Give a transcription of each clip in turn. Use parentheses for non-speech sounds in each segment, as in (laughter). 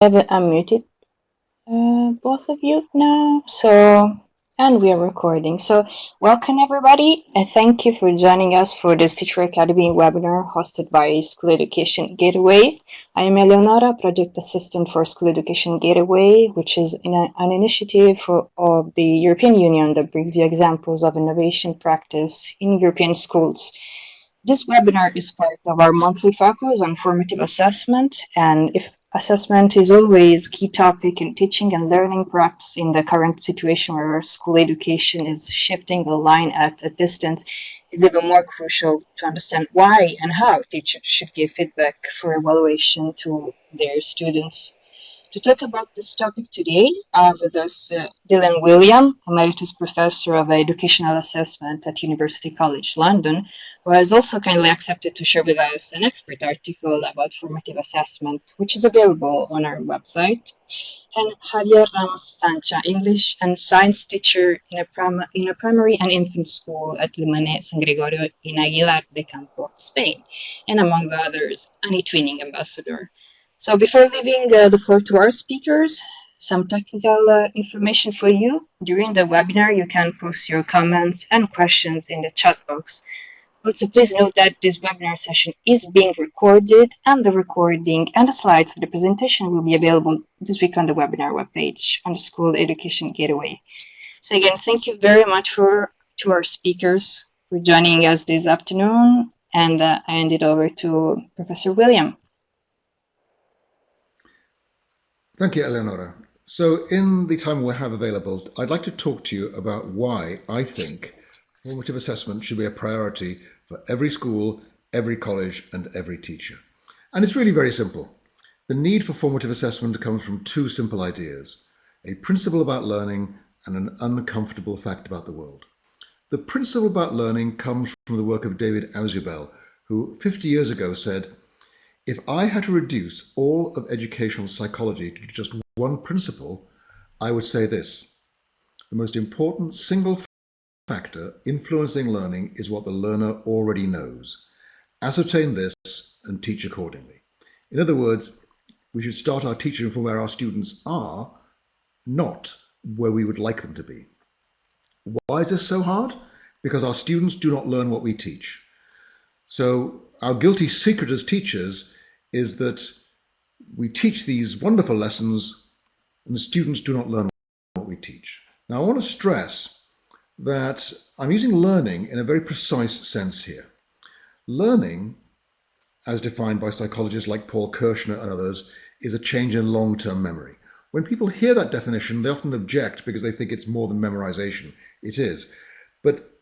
have unmuted uh, both of you now. So, and we are recording. So, welcome everybody, and thank you for joining us for this Teacher Academy webinar hosted by School Education Gateway. I am Eleonora, Project Assistant for School Education Gateway, which is in a, an initiative for, of the European Union that brings you examples of innovation practice in European schools. This webinar is part of our monthly focus on formative assessment, and if Assessment is always key topic in teaching and learning, perhaps in the current situation where school education is shifting the line at a distance, is even more crucial to understand why and how teachers should give feedback for evaluation to their students. To talk about this topic today, have with us uh, Dylan Wiliam, Emeritus Professor of Educational Assessment at University College London, who has also kindly accepted to share with us an expert article about formative assessment, which is available on our website. And Javier Ramos Sancha, English and science teacher in a, prim in a primary and infant school at Lumane San Gregorio in Aguilar de Campoo, Spain, and among others, an eTwinning ambassador. So before leaving uh, the floor to our speakers, some technical uh, information for you. During the webinar, you can post your comments and questions in the chat box also, please note that this webinar session is being recorded and the recording and the slides for the presentation will be available this week on the webinar webpage on the School Education Gateway. So again, thank you very much for to our speakers for joining us this afternoon and uh, I hand it over to Professor Wiliam. Thank you, Eleonora. So in the time we have available, I'd like to talk to you about why I think Formative assessment should be a priority for every school, every college, and every teacher. And it's really very simple. The need for formative assessment comes from two simple ideas a principle about learning and an uncomfortable fact about the world. The principle about learning comes from the work of David Ausubel, who 50 years ago said, If I had to reduce all of educational psychology to just one principle, I would say this the most important single factor influencing learning is what the learner already knows. Ascertain this and teach accordingly. In other words, we should start our teaching from where our students are, not where we would like them to be. Why is this so hard? Because our students do not learn what we teach. So our guilty secret as teachers is that we teach these wonderful lessons and the students do not learn what we teach. Now I want to stress that I'm using learning in a very precise sense here. Learning, as defined by psychologists like Paul Kirschner and others, is a change in long-term memory. When people hear that definition, they often object because they think it's more than memorization. It is. But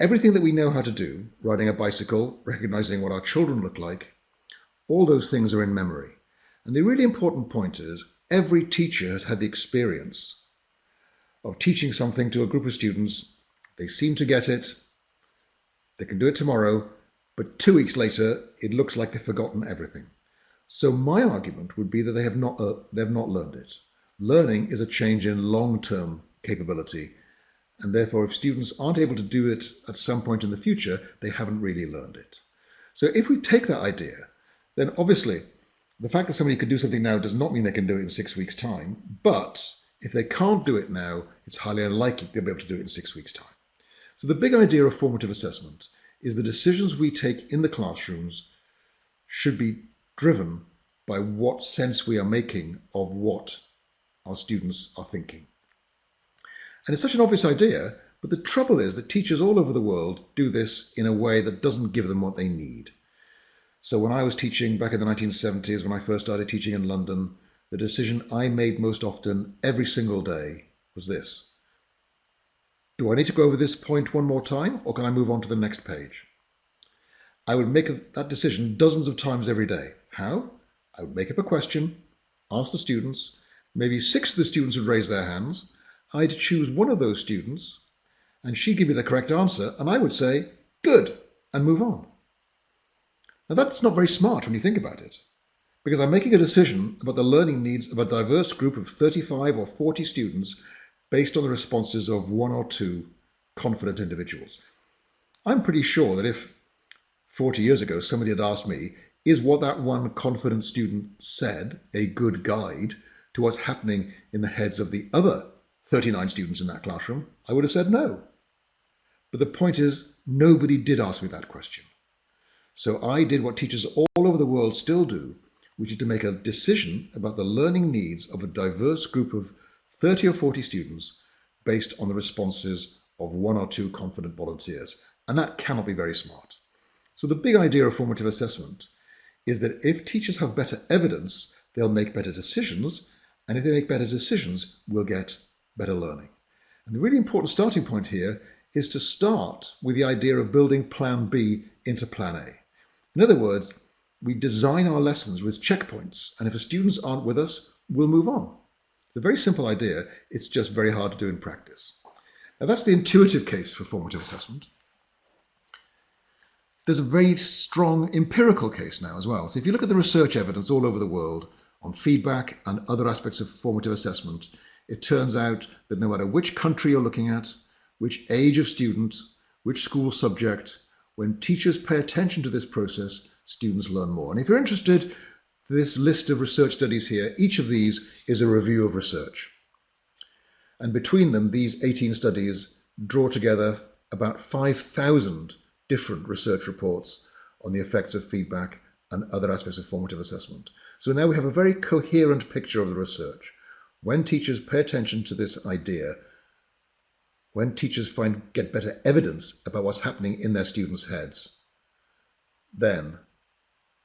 everything that we know how to do, riding a bicycle, recognizing what our children look like, all those things are in memory. And the really important point is every teacher has had the experience of teaching something to a group of students they seem to get it. They can do it tomorrow, but two weeks later, it looks like they've forgotten everything. So my argument would be that they have not uh, they have not learned it. Learning is a change in long-term capability, and therefore, if students aren't able to do it at some point in the future, they haven't really learned it. So if we take that idea, then obviously the fact that somebody could do something now does not mean they can do it in six weeks' time. But if they can't do it now, it's highly unlikely they'll be able to do it in six weeks' time. So the big idea of formative assessment is the decisions we take in the classrooms should be driven by what sense we are making of what our students are thinking. And it's such an obvious idea, but the trouble is that teachers all over the world do this in a way that doesn't give them what they need. So when I was teaching back in the 1970s, when I first started teaching in London, the decision I made most often every single day was this. Do I need to go over this point one more time or can I move on to the next page? I would make that decision dozens of times every day. How? I would make up a question, ask the students, maybe six of the students would raise their hands. I'd choose one of those students and she'd give me the correct answer and I would say, good, and move on. Now that's not very smart when you think about it because I'm making a decision about the learning needs of a diverse group of 35 or 40 students based on the responses of one or two confident individuals. I'm pretty sure that if 40 years ago somebody had asked me, is what that one confident student said a good guide to what's happening in the heads of the other 39 students in that classroom? I would have said no. But the point is, nobody did ask me that question. So I did what teachers all over the world still do, which is to make a decision about the learning needs of a diverse group of 30 or 40 students based on the responses of one or two confident volunteers. And that cannot be very smart. So the big idea of formative assessment is that if teachers have better evidence, they'll make better decisions. And if they make better decisions, we'll get better learning. And the really important starting point here is to start with the idea of building plan B into plan A. In other words, we design our lessons with checkpoints, and if the students aren't with us, we'll move on. It's a very simple idea, it's just very hard to do in practice. Now that's the intuitive case for formative assessment. There's a very strong empirical case now as well. So if you look at the research evidence all over the world on feedback and other aspects of formative assessment, it turns out that no matter which country you're looking at, which age of student, which school subject, when teachers pay attention to this process, students learn more. And if you're interested, this list of research studies here, each of these is a review of research. And between them, these 18 studies draw together about 5,000 different research reports on the effects of feedback and other aspects of formative assessment. So now we have a very coherent picture of the research. When teachers pay attention to this idea, when teachers find get better evidence about what's happening in their students' heads, then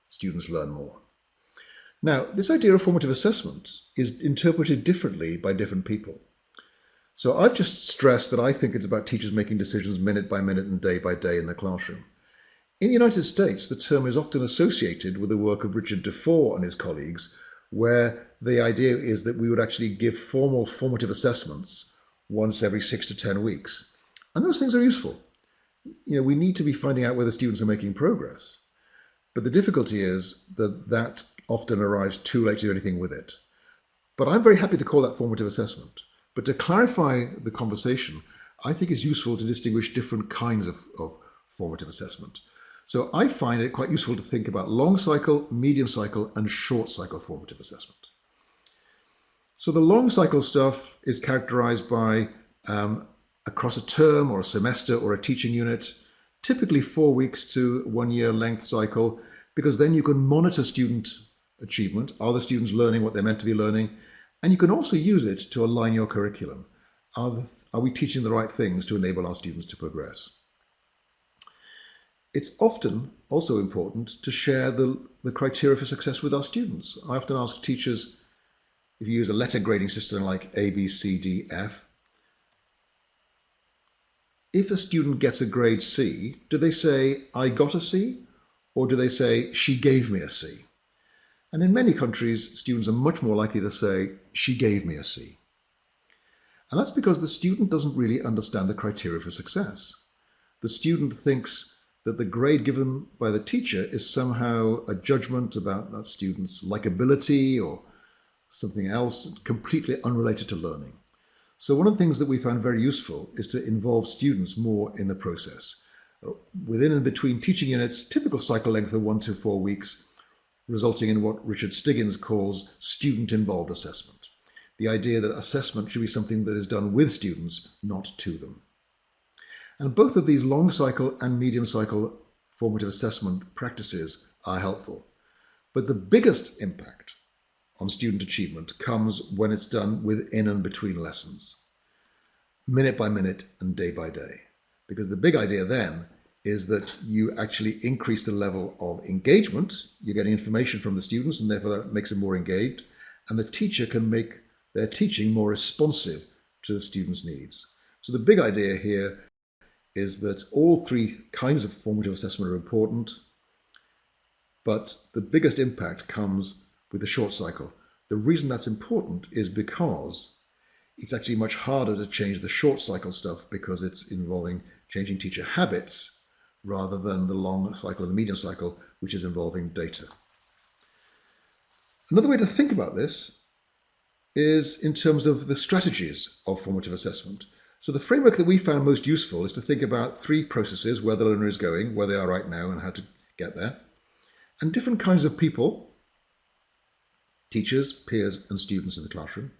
students learn more. Now, this idea of formative assessment is interpreted differently by different people. So I've just stressed that I think it's about teachers making decisions minute by minute and day by day in the classroom. In the United States, the term is often associated with the work of Richard Dufour and his colleagues, where the idea is that we would actually give formal formative assessments once every six to 10 weeks. And those things are useful. You know, we need to be finding out whether students are making progress. But the difficulty is that that often arrives too late to do anything with it. But I'm very happy to call that formative assessment. But to clarify the conversation, I think it's useful to distinguish different kinds of, of formative assessment. So I find it quite useful to think about long cycle, medium cycle, and short cycle formative assessment. So the long cycle stuff is characterized by um, across a term or a semester or a teaching unit, typically four weeks to one year length cycle, because then you can monitor student achievement. Are the students learning what they're meant to be learning? And you can also use it to align your curriculum. Are, the, are we teaching the right things to enable our students to progress? It's often also important to share the, the criteria for success with our students. I often ask teachers, if you use a letter grading system like A, B, C, D, F, if a student gets a grade C, do they say, I got a C? Or do they say, she gave me a C? And in many countries, students are much more likely to say, she gave me a C. And that's because the student doesn't really understand the criteria for success. The student thinks that the grade given by the teacher is somehow a judgment about that student's likability or something else completely unrelated to learning. So one of the things that we found very useful is to involve students more in the process. Uh, within and between teaching units, typical cycle length of one to four weeks, resulting in what Richard Stiggins calls student-involved assessment. The idea that assessment should be something that is done with students, not to them. And both of these long cycle and medium cycle formative assessment practices are helpful. But the biggest impact on student achievement comes when it's done within and between lessons, minute by minute and day by day. Because the big idea then is that you actually increase the level of engagement. You're getting information from the students, and therefore that makes them more engaged. And the teacher can make their teaching more responsive to the students' needs. So the big idea here is that all three kinds of formative assessment are important, but the biggest impact comes with the short cycle. The reason that's important is because it's actually much harder to change the short cycle stuff because it's involving changing teacher habits rather than the long cycle and the medium cycle, which is involving data. Another way to think about this is in terms of the strategies of formative assessment. So the framework that we found most useful is to think about three processes, where the learner is going, where they are right now, and how to get there and different kinds of people, teachers, peers, and students in the classroom.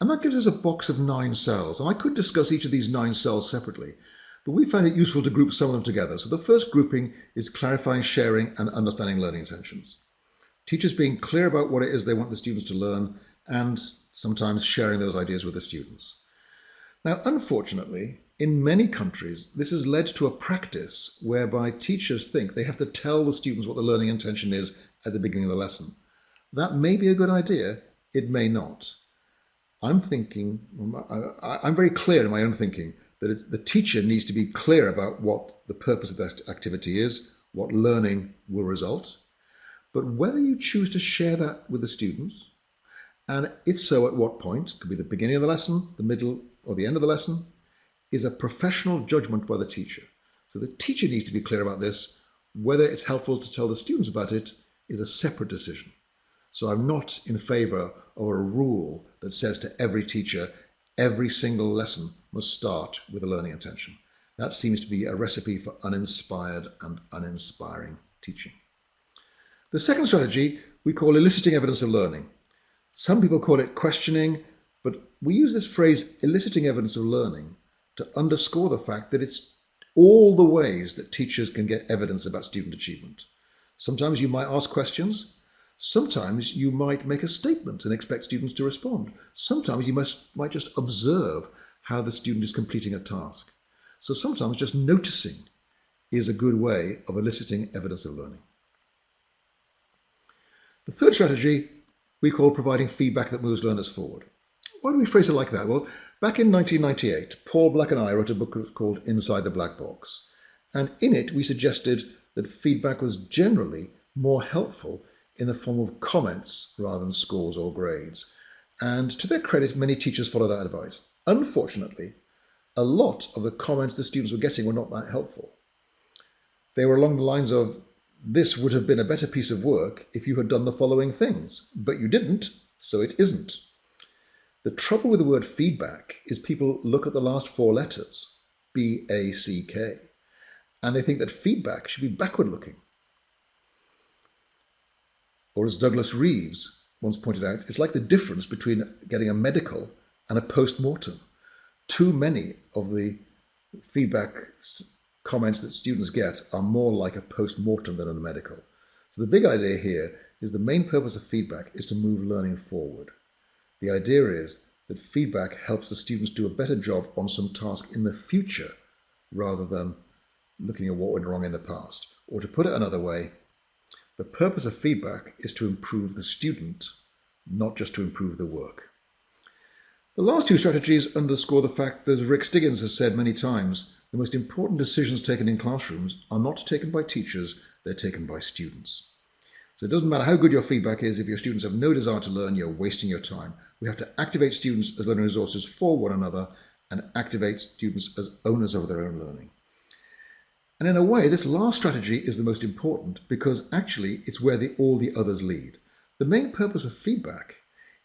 And that gives us a box of nine cells. And I could discuss each of these nine cells separately, but we find it useful to group some of them together. So the first grouping is clarifying, sharing, and understanding learning intentions. Teachers being clear about what it is they want the students to learn and sometimes sharing those ideas with the students. Now, unfortunately, in many countries, this has led to a practice whereby teachers think they have to tell the students what the learning intention is at the beginning of the lesson. That may be a good idea, it may not. I'm thinking, I'm very clear in my own thinking that the teacher needs to be clear about what the purpose of that activity is, what learning will result, but whether you choose to share that with the students, and if so, at what point, could be the beginning of the lesson, the middle, or the end of the lesson, is a professional judgment by the teacher. So the teacher needs to be clear about this. Whether it's helpful to tell the students about it is a separate decision. So I'm not in favor of a rule that says to every teacher, every single lesson must start with a learning intention. That seems to be a recipe for uninspired and uninspiring teaching. The second strategy we call eliciting evidence of learning. Some people call it questioning, but we use this phrase eliciting evidence of learning to underscore the fact that it's all the ways that teachers can get evidence about student achievement. Sometimes you might ask questions. Sometimes you might make a statement and expect students to respond. Sometimes you must, might just observe how the student is completing a task. So sometimes just noticing is a good way of eliciting evidence of learning. The third strategy we call providing feedback that moves learners forward. Why do we phrase it like that? Well, Back in 1998, Paul Black and I wrote a book called Inside the Black Box. And in it, we suggested that feedback was generally more helpful in the form of comments rather than scores or grades. And to their credit, many teachers follow that advice. Unfortunately, a lot of the comments the students were getting were not that helpful. They were along the lines of, this would have been a better piece of work if you had done the following things, but you didn't, so it isn't. The trouble with the word feedback is people look at the last four letters, B A C K, and they think that feedback should be backward looking. Or as Douglas Reeves once pointed out, it's like the difference between getting a medical and a post mortem. Too many of the feedback comments that students get are more like a post mortem than a medical. So the big idea here is the main purpose of feedback is to move learning forward. The idea is that feedback helps the students do a better job on some task in the future rather than looking at what went wrong in the past. Or to put it another way, the purpose of feedback is to improve the student, not just to improve the work. The last two strategies underscore the fact that, as Rick Stiggins has said many times, the most important decisions taken in classrooms are not taken by teachers, they're taken by students. So it doesn't matter how good your feedback is, if your students have no desire to learn, you're wasting your time. We have to activate students as learning resources for one another and activate students as owners of their own learning. And in a way, this last strategy is the most important because actually it's where the, all the others lead. The main purpose of feedback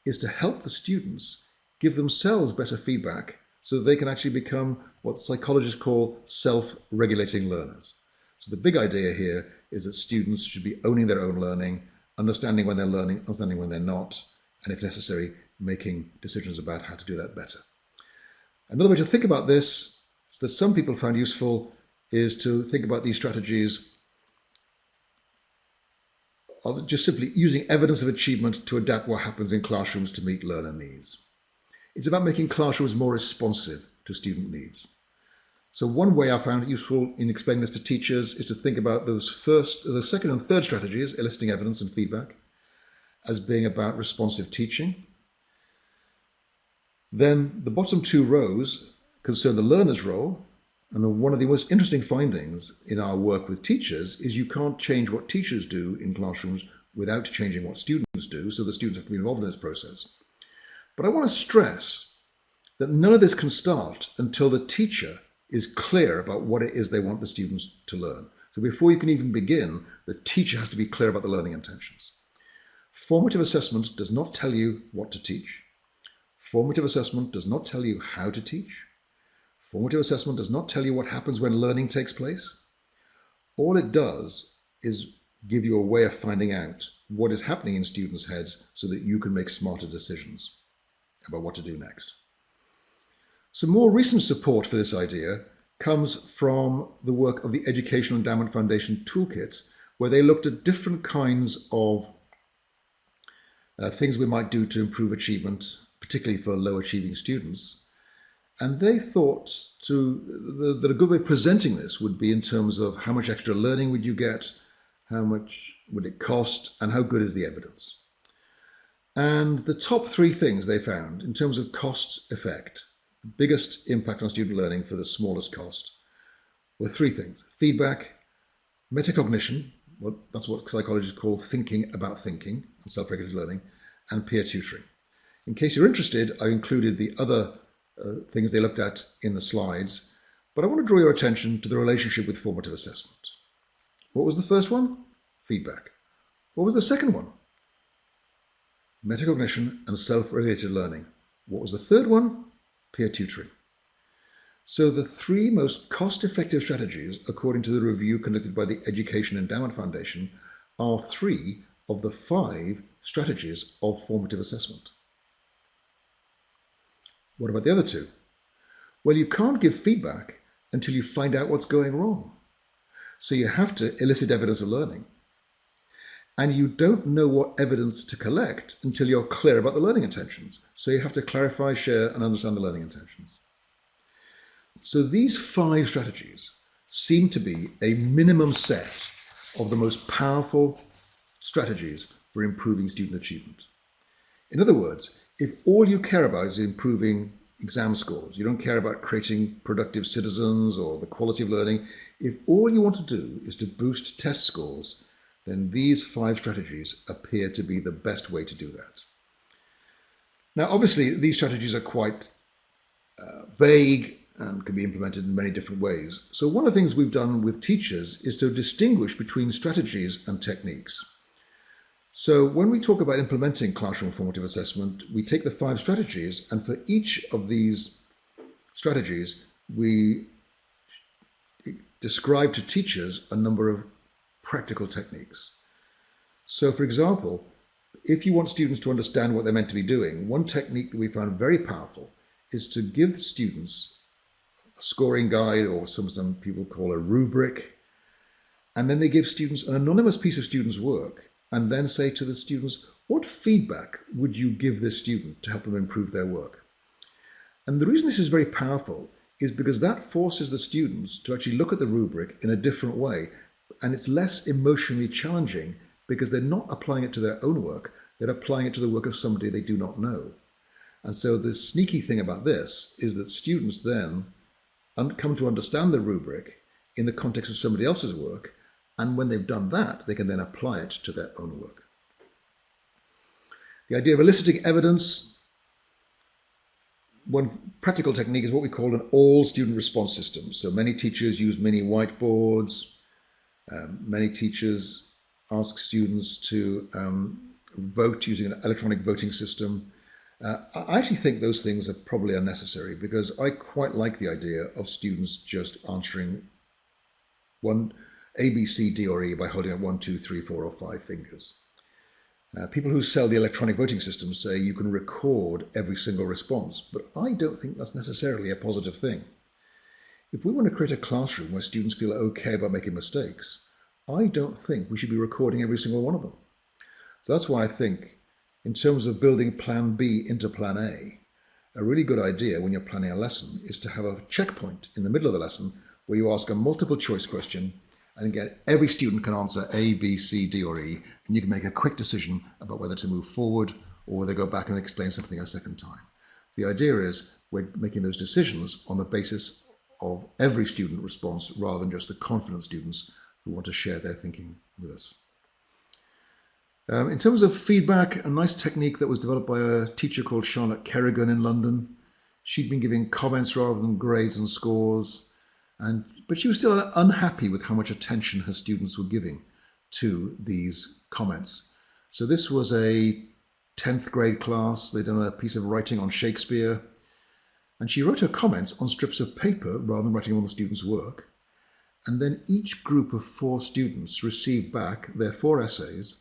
is to help the students give themselves better feedback so that they can actually become what psychologists call self-regulating learners. So the big idea here is that students should be owning their own learning, understanding when they're learning, understanding when they're not, and if necessary, making decisions about how to do that better. Another way to think about this is that some people found useful is to think about these strategies of just simply using evidence of achievement to adapt what happens in classrooms to meet learner needs. It's about making classrooms more responsive to student needs. So one way I found it useful in explaining this to teachers is to think about those first, the second and third strategies, eliciting evidence and feedback, as being about responsive teaching. Then the bottom two rows concern the learner's role. And one of the most interesting findings in our work with teachers is you can't change what teachers do in classrooms without changing what students do. So the students have to be involved in this process. But I want to stress that none of this can start until the teacher is clear about what it is they want the students to learn. So before you can even begin, the teacher has to be clear about the learning intentions. Formative assessment does not tell you what to teach. Formative assessment does not tell you how to teach. Formative assessment does not tell you what happens when learning takes place. All it does is give you a way of finding out what is happening in students' heads so that you can make smarter decisions about what to do next. Some more recent support for this idea comes from the work of the Educational Endowment Foundation Toolkit, where they looked at different kinds of uh, things we might do to improve achievement, particularly for low achieving students. And they thought to, that a good way of presenting this would be in terms of how much extra learning would you get, how much would it cost, and how good is the evidence. And the top three things they found in terms of cost effect, the biggest impact on student learning for the smallest cost, were three things feedback, metacognition, well, that's what psychologists call thinking about thinking and self regulated learning, and peer tutoring. In case you're interested, I included the other uh, things they looked at in the slides, but I want to draw your attention to the relationship with formative assessment. What was the first one? Feedback. What was the second one? Metacognition and self-related learning. What was the third one? Peer tutoring. So the three most cost-effective strategies, according to the review conducted by the Education Endowment Foundation, are three of the five strategies of formative assessment. What about the other two? Well, you can't give feedback until you find out what's going wrong. So you have to elicit evidence of learning. And you don't know what evidence to collect until you're clear about the learning intentions. So you have to clarify, share, and understand the learning intentions. So these five strategies seem to be a minimum set of the most powerful strategies for improving student achievement. In other words, if all you care about is improving exam scores, you don't care about creating productive citizens or the quality of learning, if all you want to do is to boost test scores, then these five strategies appear to be the best way to do that. Now, obviously, these strategies are quite uh, vague and can be implemented in many different ways. So one of the things we've done with teachers is to distinguish between strategies and techniques. So when we talk about implementing classroom formative assessment, we take the five strategies and for each of these strategies, we describe to teachers a number of practical techniques. So, for example, if you want students to understand what they're meant to be doing, one technique that we found very powerful is to give students a scoring guide or some, some people call a rubric, and then they give students an anonymous piece of students' work and then say to the students, what feedback would you give this student to help them improve their work? And the reason this is very powerful is because that forces the students to actually look at the rubric in a different way. And it's less emotionally challenging because they're not applying it to their own work, they're applying it to the work of somebody they do not know. And so the sneaky thing about this is that students then come to understand the rubric in the context of somebody else's work. And when they've done that, they can then apply it to their own work. The idea of eliciting evidence one practical technique is what we call an all student response system. So many teachers use mini whiteboards. Um, many teachers ask students to um, vote using an electronic voting system. Uh, I actually think those things are probably unnecessary because I quite like the idea of students just answering one A, B, C, D, or E by holding up one, two, three, four, or five fingers. Uh, people who sell the electronic voting system say you can record every single response, but I don't think that's necessarily a positive thing. If we want to create a classroom where students feel okay about making mistakes, I don't think we should be recording every single one of them. So that's why I think, in terms of building plan B into plan A, a really good idea when you're planning a lesson is to have a checkpoint in the middle of the lesson where you ask a multiple choice question and again, every student can answer A, B, C, D, or E, and you can make a quick decision about whether to move forward or whether to go back and explain something a second time. The idea is we're making those decisions on the basis of every student response rather than just the confident students who want to share their thinking with us. Um, in terms of feedback, a nice technique that was developed by a teacher called Charlotte Kerrigan in London. She'd been giving comments rather than grades and scores. And, but she was still unhappy with how much attention her students were giving to these comments. So this was a 10th grade class. They'd done a piece of writing on Shakespeare. And she wrote her comments on strips of paper rather than writing on the students' work. And then each group of four students received back their four essays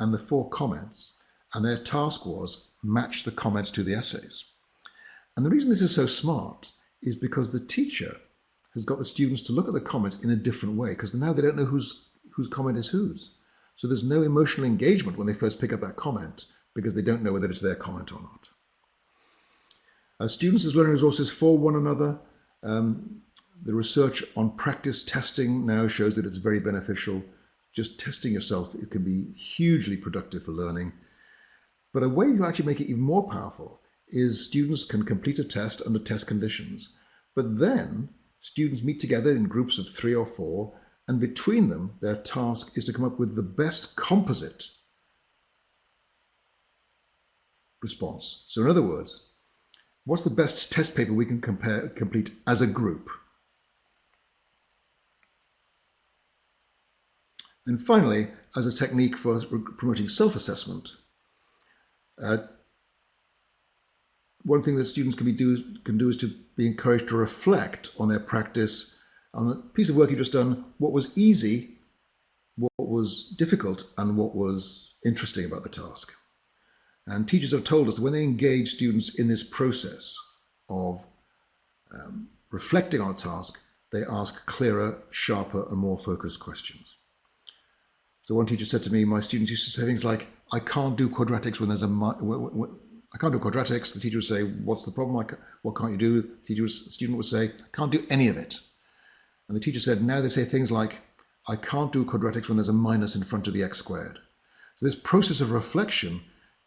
and the four comments, and their task was match the comments to the essays. And the reason this is so smart is because the teacher has got the students to look at the comments in a different way because now they don't know whose whose comment is whose. So there's no emotional engagement when they first pick up that comment because they don't know whether it's their comment or not. As students as learning resources for one another, um, the research on practice testing now shows that it's very beneficial. Just testing yourself, it can be hugely productive for learning. But a way to actually make it even more powerful is students can complete a test under test conditions, but then students meet together in groups of three or four, and between them, their task is to come up with the best composite response. So in other words, what's the best test paper we can compare, complete as a group? And finally, as a technique for promoting self-assessment, uh, one thing that students can, be do, can do is to be encouraged to reflect on their practice, on a piece of work you've just done, what was easy, what was difficult, and what was interesting about the task. And teachers have told us that when they engage students in this process of um, reflecting on a task, they ask clearer, sharper, and more focused questions. So one teacher said to me, my students used to say things like, I can't do quadratics when there's a, I can't do quadratics. The teacher would say, what's the problem? what can't you do? The student would say, I can't do any of it. And the teacher said, now they say things like, I can't do quadratics when there's a minus in front of the x squared. So this process of reflection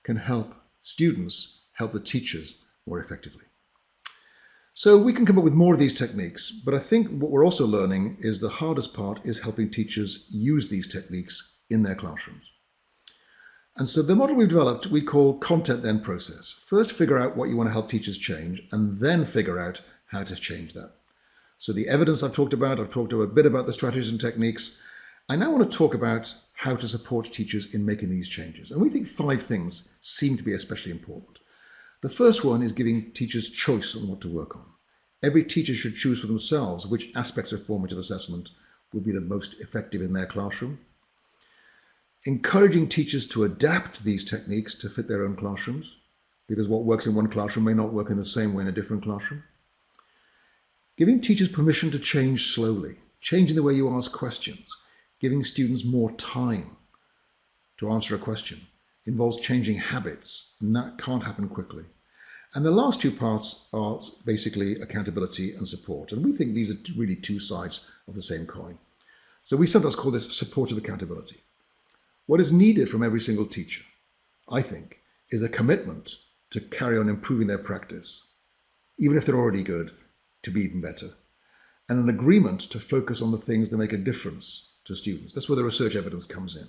can help students help the teachers more effectively. So we can come up with more of these techniques, but I think what we're also learning is the hardest part is helping teachers use these techniques in their classrooms. And so the model we've developed, we call content then process. First, figure out what you want to help teachers change, and then figure out how to change that. So the evidence I've talked about, I've talked a bit about the strategies and techniques. I now want to talk about how to support teachers in making these changes. And we think five things seem to be especially important. The first one is giving teachers choice on what to work on. Every teacher should choose for themselves which aspects of formative assessment will be the most effective in their classroom. Encouraging teachers to adapt these techniques to fit their own classrooms, because what works in one classroom may not work in the same way in a different classroom. Giving teachers permission to change slowly, changing the way you ask questions, giving students more time to answer a question, involves changing habits, and that can't happen quickly. And the last two parts are basically accountability and support. And we think these are really two sides of the same coin. So we sometimes call this supportive accountability. What is needed from every single teacher, I think, is a commitment to carry on improving their practice, even if they're already good, to be even better, and an agreement to focus on the things that make a difference to students. That's where the research evidence comes in,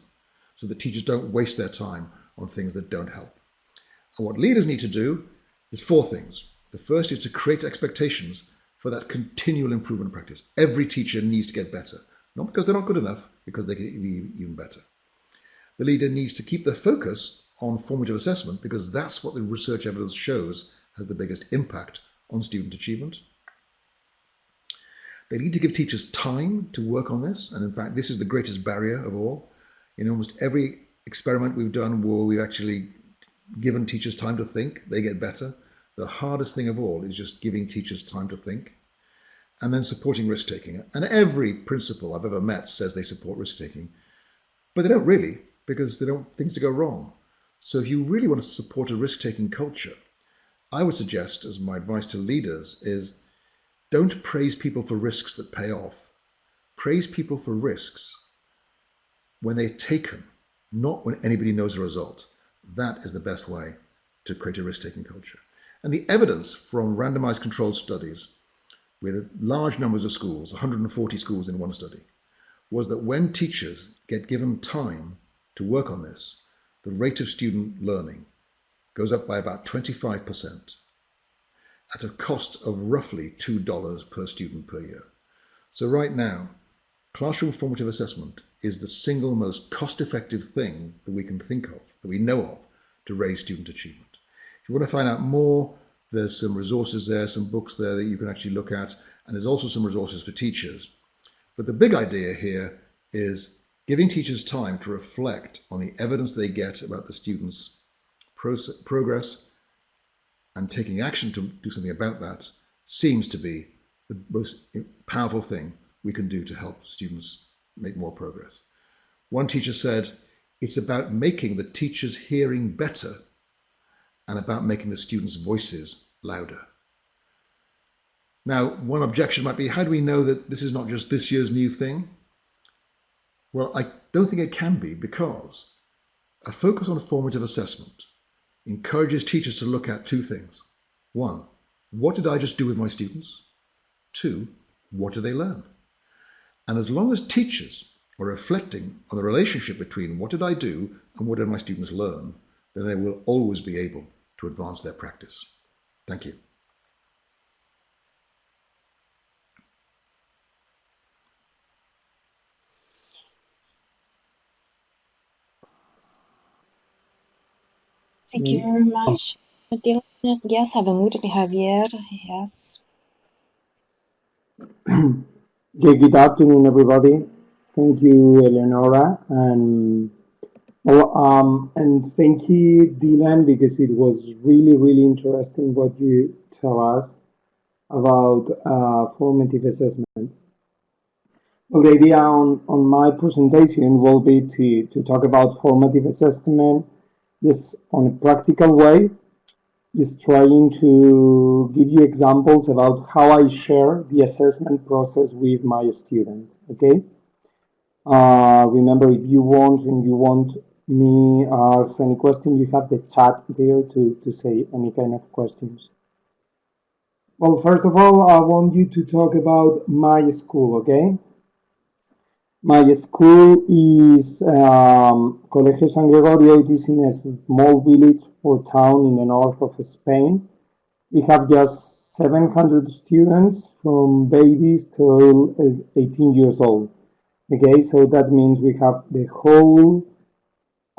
so that teachers don't waste their time on things that don't help. And what leaders need to do is four things. The first is to create expectations for that continual improvement practice. Every teacher needs to get better, not because they're not good enough, because they can be even better. The leader needs to keep their focus on formative assessment because that's what the research evidence shows has the biggest impact on student achievement. They need to give teachers time to work on this. And in fact, this is the greatest barrier of all. In almost every experiment we've done where we've actually given teachers time to think, they get better. The hardest thing of all is just giving teachers time to think and then supporting risk taking. And every principal I've ever met says they support risk taking, but they don't really because they don't want things to go wrong. So if you really want to support a risk taking culture, I would suggest, as my advice to leaders, is don't praise people for risks that pay off. Praise people for risks when they're taken not when anybody knows the result. That is the best way to create a risk-taking culture. And the evidence from randomized controlled studies with large numbers of schools, 140 schools in one study, was that when teachers get given time to work on this, the rate of student learning goes up by about 25% at a cost of roughly $2 per student per year. So right now, classroom formative assessment is the single most cost-effective thing that we can think of, that we know of, to raise student achievement. If you want to find out more, there's some resources there, some books there that you can actually look at, and there's also some resources for teachers. But the big idea here is giving teachers time to reflect on the evidence they get about the students' progress and taking action to do something about that seems to be the most powerful thing we can do to help students make more progress. One teacher said, it's about making the teacher's hearing better and about making the students' voices louder. Now, one objection might be, how do we know that this is not just this year's new thing? Well, I don't think it can be because a focus on formative assessment encourages teachers to look at two things. One, what did I just do with my students? Two, what do they learn? And as long as teachers are reflecting on the relationship between what did I do and what did my students learn, then they will always be able to advance their practice. Thank you. Thank you very much. Yes, a mood Javier. (clears throat) Yes. good afternoon, everybody. Thank you, Eleonora, and well, um, and thank you, Dylan, because it was really, really interesting what you tell us about uh, formative assessment. Well, the idea on, on my presentation will be to, to talk about formative assessment just on a practical way, is trying to give you examples about how I share the assessment process with my student, okay? Uh, remember, if you want and you want me ask any question, you have the chat there to, to say any kind of questions. Well, first of all, I want you to talk about my school, okay? My school is um, Colegio San Gregorio. It is in a small village or town in the north of Spain. We have just 700 students from babies till 18 years old. Okay, so that means we have the whole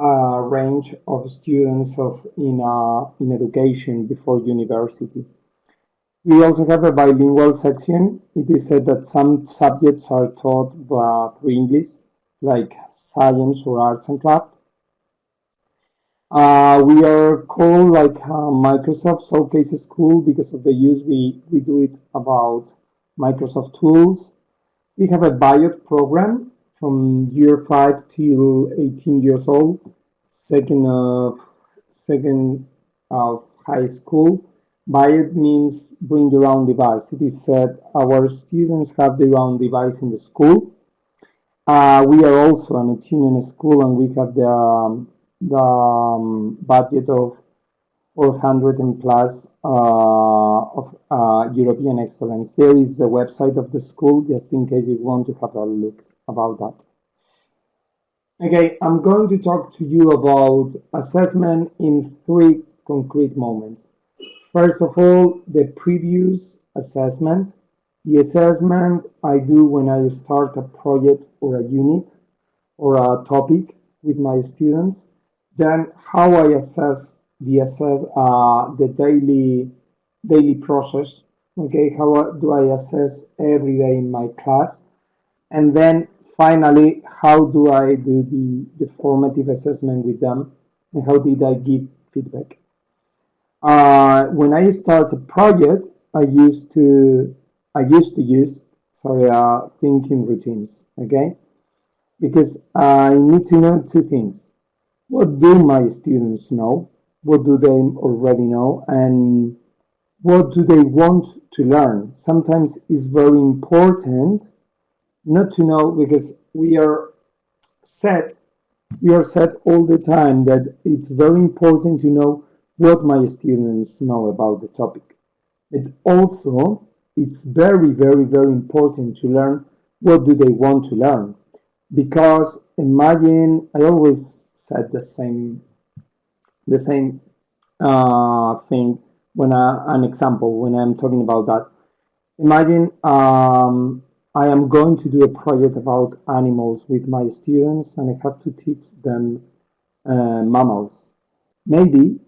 uh, range of students of in uh, in education before university. We also have a bilingual section. It is said that some subjects are taught through English, like science or arts and craft. Uh, we are called like uh, Microsoft Showcase School because of the use we, we do it about Microsoft tools. We have a BYOD program from year 5 till 18 years old, second of, second of high school. BYOD means bring your own device. It is said our students have their own device in the school. Uh, we are also an autonomous school and we have the, um, the um, budget of 400 and plus uh, of uh, European excellence. There is a website of the school, just in case you want to have a look about that. Okay, I'm going to talk to you about assessment in three concrete moments. First of all, the previous assessment. The assessment I do when I start a project or a unit or a topic with my students. Then how I assess the assess uh, the daily daily process. Okay, how do I assess every day in my class? And then finally, how do I do the, the formative assessment with them? And how did I give feedback? Uh, when I start a project, I used to I used to use sorry uh, thinking routines. Okay, because I need to know two things: what do my students know? What do they already know? And what do they want to learn? Sometimes it's very important not to know because we are set we are set all the time that it's very important to know what my students know about the topic. But also, it's very, very, very important to learn what do they want to learn. Because imagine, I always said the same, the same uh, thing when I, an example when I'm talking about that. Imagine um, I am going to do a project about animals with my students and I have to teach them uh, mammals. Maybe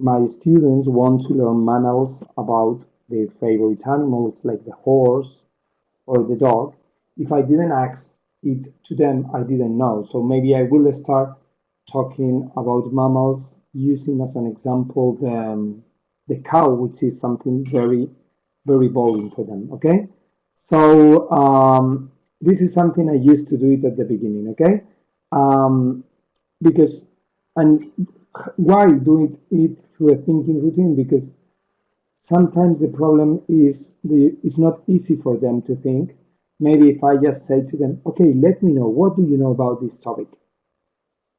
my students want to learn mammals about their favorite animals like the horse or the dog. if I didn't ask it to them, I didn't know. So maybe I will start talking about mammals using as an example the, um, the cow, which is something very, very boring for them, okay? So um, this is something I used to do it at the beginning, okay? Um, because, and why do it, through a thinking routine? Because sometimes the problem is the, it's not easy for them to think. Maybe if I just say to them, okay, let me know, what do you know about this topic?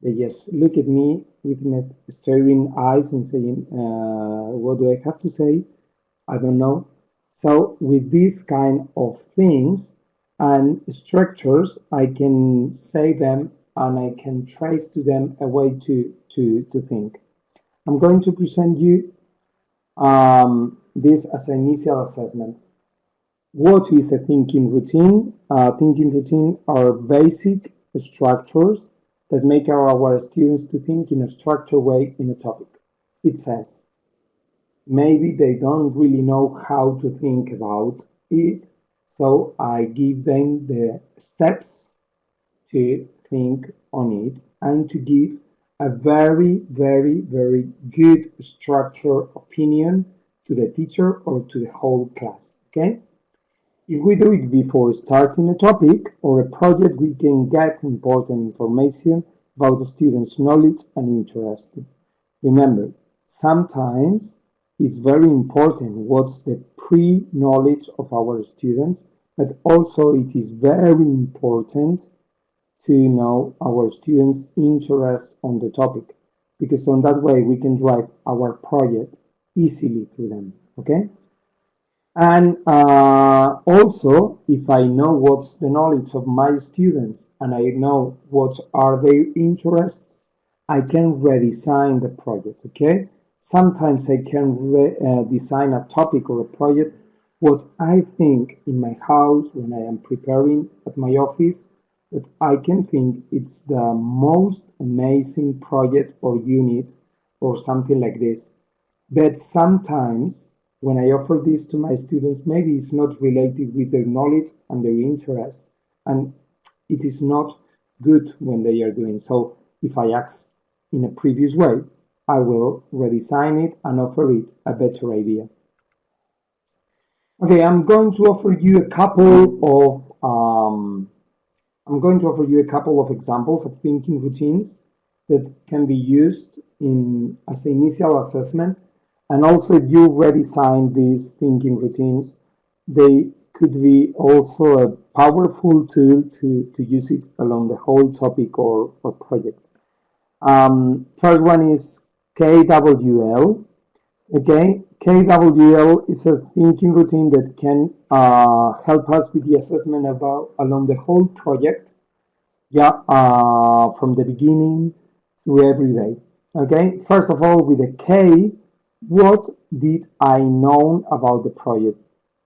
They just look at me with staring eyes and saying, uh, what do I have to say? I don't know. So with these kind of things and structures, I can say them and I can trace to them a way to, to, to think. I'm going to present you um, this as an initial assessment. What is a thinking routine? Uh, thinking routine are basic structures that make our students to think in a structured way in a topic. It says, maybe they don't really know how to think about it, so I give them the steps to think on it and to give a very, very, very good structured opinion to the teacher or to the whole class, okay? If we do it before starting a topic or a project, we can get important information about the student's knowledge and interest. Remember, sometimes it's very important what's the pre-knowledge of our students, but also it is very important to know our students' interest on the topic, because on that way we can drive our project easily through them, okay? And uh, also, if I know what's the knowledge of my students and I know what are their interests, I can redesign the project, okay? Sometimes I can uh, design a topic or a project what I think in my house when I am preparing at my office that I can think it's the most amazing project or unit or something like this. But sometimes when I offer this to my students, maybe it's not related with their knowledge and their interest. And it is not good when they are doing so. If I ask in a previous way, I will redesign it and offer it a better idea. Okay, I'm going to offer you a couple of um, I'm going to offer you a couple of examples of thinking routines that can be used in as an initial assessment and also if you redesign these thinking routines they could be also a powerful tool to, to use it along the whole topic or, or project. Um, first one is KWL. Okay, KWL is a thinking routine that can uh, help us with the assessment about along the whole project. Yeah, uh, from the beginning through every day. Okay, first of all, with a K, what did I know about the project?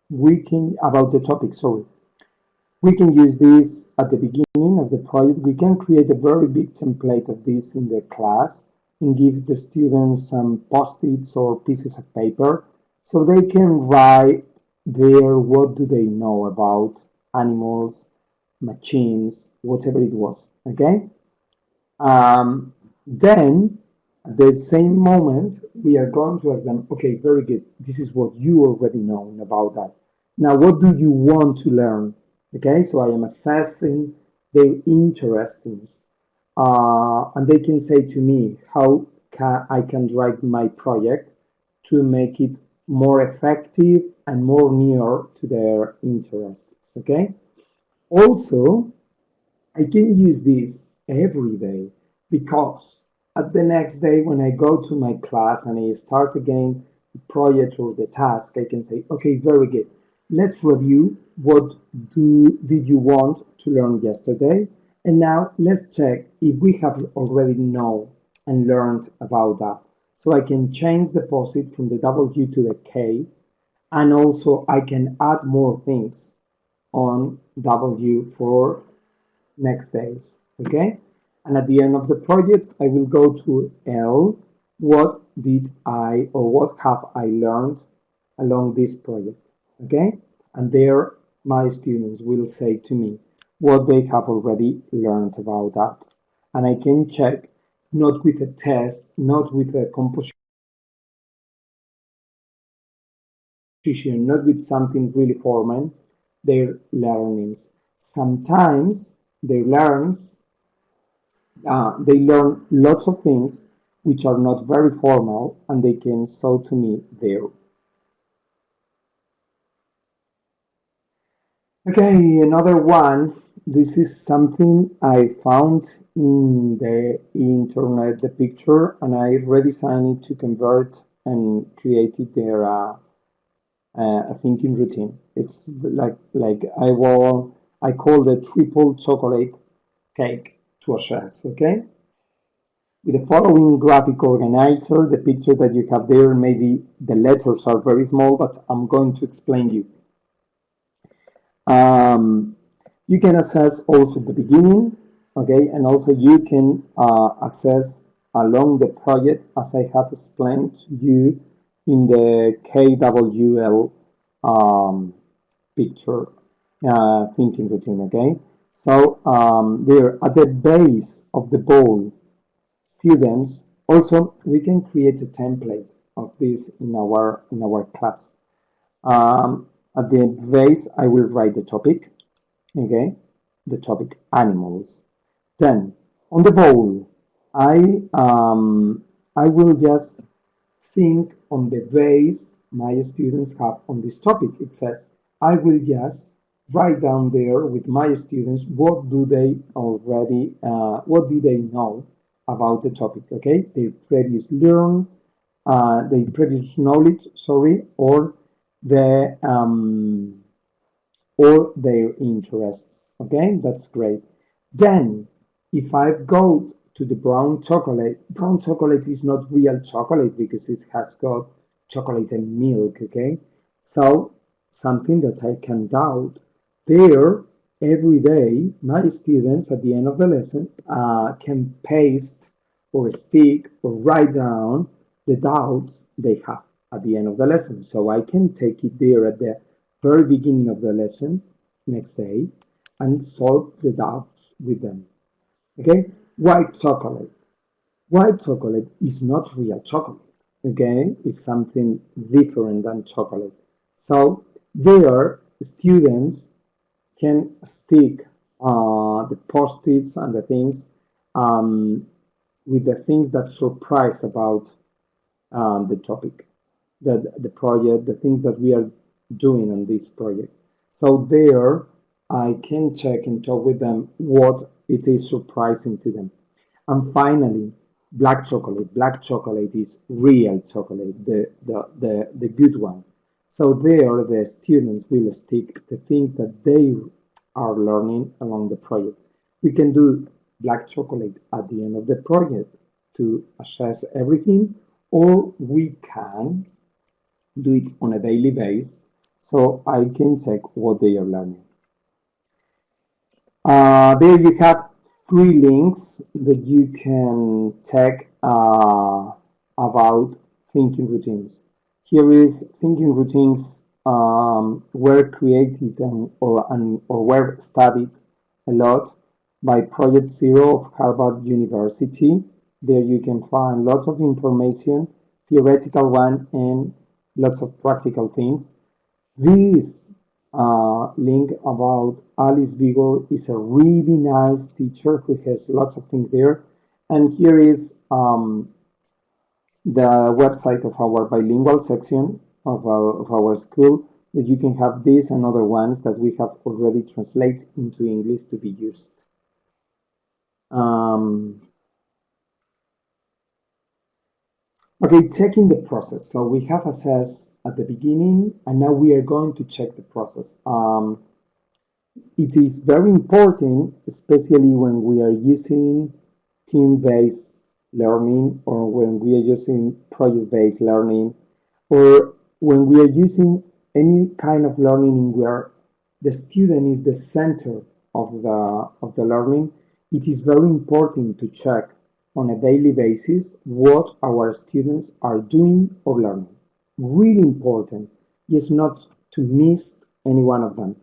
We can about the topic. Sorry, we can use this at the beginning of the project. We can create a very big template of this in the class and give the students some post-its or pieces of paper so they can write there what do they know about animals, machines, whatever it was, okay? Um, then, at the same moment, we are going to ask them, okay, very good, this is what you already know about that. Now, what do you want to learn? Okay, so I am assessing their interests uh, and they can say to me how can I can drive my project to make it more effective and more near to their interests. Okay. Also, I can use this every day because at the next day when I go to my class and I start again the project or the task, I can say, okay, very good. Let's review what do did you want to learn yesterday and now let's check if we have already know and learned about that. So I can change the post-it from the W to the K, and also I can add more things on W for next days, okay? And at the end of the project, I will go to L, what did I or what have I learned along this project, okay? And there my students will say to me, what they have already learned about that. And I can check not with a test, not with a composition, not with something really formal, their learnings. Sometimes they learns, uh, they learn lots of things which are not very formal and they can show to me there. Okay, another one. This is something I found in the internet, the picture, and I redesigned it to convert and created their uh, uh, a thinking routine. It's like like I will I call the triple chocolate cake to assess. Okay. With the following graphic organizer, the picture that you have there, maybe the letters are very small, but I'm going to explain you. Um, you can assess also the beginning, okay, and also you can uh, assess along the project as I have explained to you in the KWL um, picture uh, thinking routine, okay? So um, there at the base of the bowl, students, also we can create a template of this in our in our class. Um, at the base, I will write the topic, okay? The topic animals. Then on the bowl, I um, I will just think on the base my students have on this topic. It says I will just write down there with my students what do they already uh, what do they know about the topic okay their previous learn uh, their previous knowledge sorry or the um, or their interests. Okay that's great. Then if I go to the brown chocolate brown chocolate is not real chocolate because it has got chocolate and milk okay? So something that I can doubt there, every day, my students at the end of the lesson uh, can paste or stick or write down the doubts they have at the end of the lesson. So I can take it there at the very beginning of the lesson next day and solve the doubts with them. Okay, white chocolate. White chocolate is not real chocolate. Okay, it's something different than chocolate. So there, students can stick uh, the post-its and the things um, with the things that surprise about um, the topic, the, the project, the things that we are doing on this project. So there, I can check and talk with them what it is surprising to them. And finally, black chocolate. Black chocolate is real chocolate, the, the, the, the good one. So there the students will stick the things that they are learning along the project. We can do black chocolate at the end of the project to assess everything, or we can do it on a daily basis so I can check what they are learning. Uh, there you have three links that you can check uh, about thinking routines. Here is thinking routines um, were created and, or, and, or were studied a lot by Project Zero of Harvard University. There you can find lots of information, theoretical one and lots of practical things. This uh, link about Alice Vigors is a really nice teacher who has lots of things there. And here is um, the website of our bilingual section of our, of our school that you can have this and other ones that we have already translated into English to be used. Um, okay, checking the process. So we have assessed at the beginning and now we are going to check the process. Um, it is very important, especially when we are using team-based learning or when we are using project-based learning or when we are using any kind of learning where the student is the center of the, of the learning, it is very important to check on a daily basis what our students are doing or learning. Really important, is not to miss any one of them.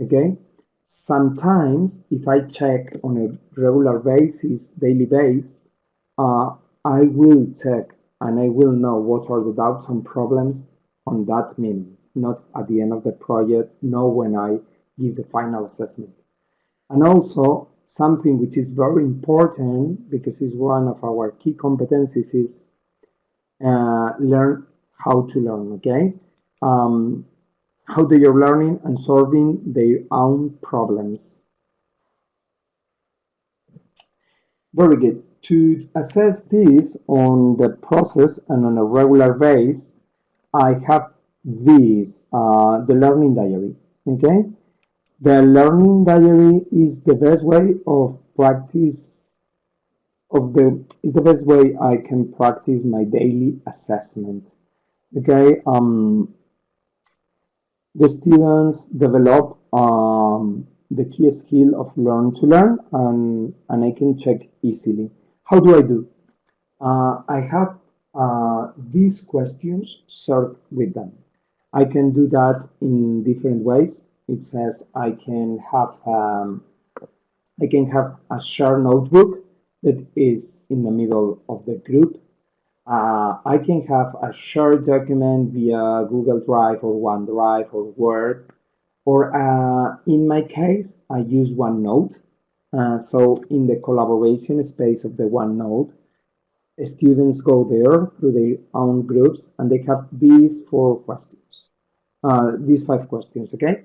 Okay? Sometimes, if I check on a regular basis, daily basis, uh, I will check and I will know what are the doubts and problems on that minute, not at the end of the project, know when I give the final assessment. And also, something which is very important because it's one of our key competencies is uh, learn how to learn, okay? Um, how they are learning and solving their own problems. Very good. To assess this on the process and on a regular basis, I have this, uh, the learning diary, okay? The learning diary is the best way of practice of the is the best way I can practice my daily assessment. Okay, um, the students develop um, the key skill of learn to learn and, and I can check easily. How do I do? Uh, I have uh, these questions served with them. I can do that in different ways it says I can have um, I can have a shared notebook that is in the middle of the group. Uh, I can have a shared document via Google Drive or OneDrive or Word. Or uh, in my case, I use OneNote. Uh, so in the collaboration space of the OneNote, students go there through their own groups and they have these four questions, uh, these five questions, okay?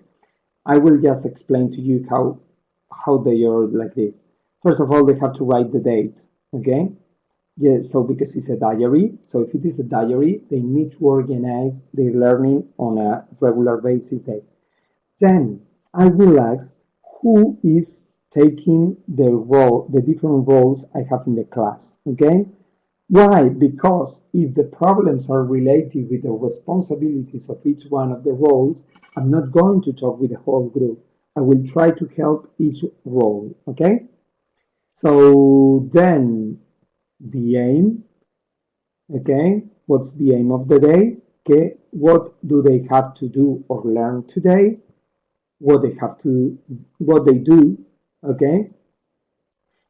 I will just explain to you how how they are like this. First of all, they have to write the date, okay? Yeah, so because it's a diary, so if it is a diary, they need to organize their learning on a regular basis day. Then I will ask who is taking the role, the different roles I have in the class, okay? Why? Because if the problems are related with the responsibilities of each one of the roles, I'm not going to talk with the whole group. I will try to help each role, okay? So then the aim, okay? What's the aim of the day? Okay, what do they have to do or learn today? What they have to, what they do, okay?